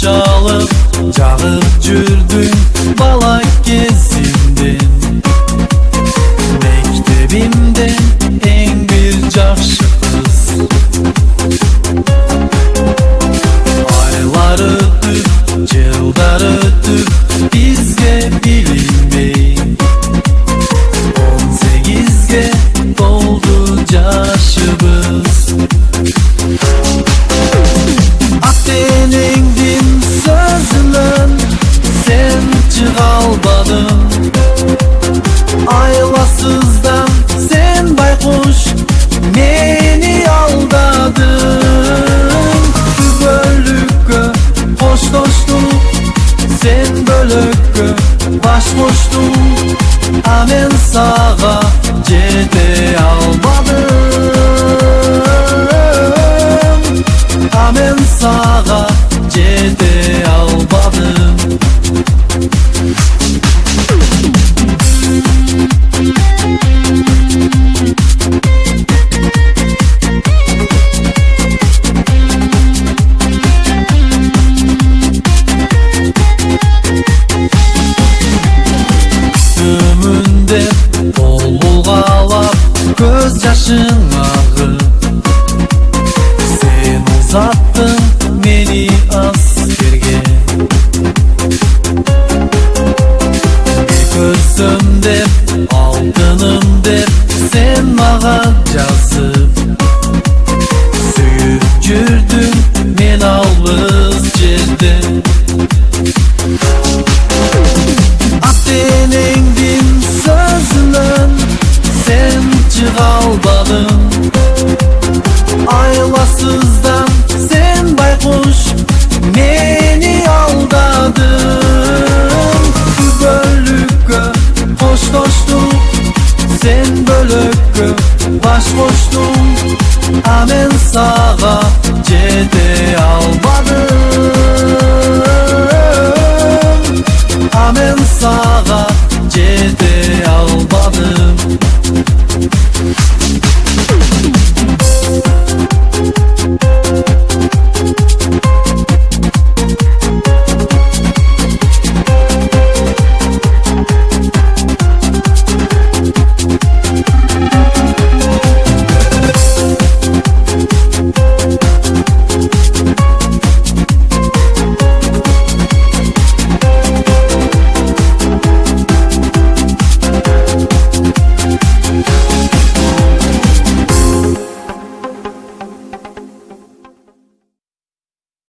жалып жағып жүрдің бала Айласыздан сен байқұш мені алдадың біз бөлікке қоштастық сен бөлікке бас қоштың а мен саға жетем көз жашың ағы сен ұзаттың мені әскерге көрсем деп алтыным деп сен маған жазып kalbalım. Aylasızdan sen baykuş Beni aldadın Bölükkö hoş dostum Sen bölükkö baş koştum Amen sağa cedel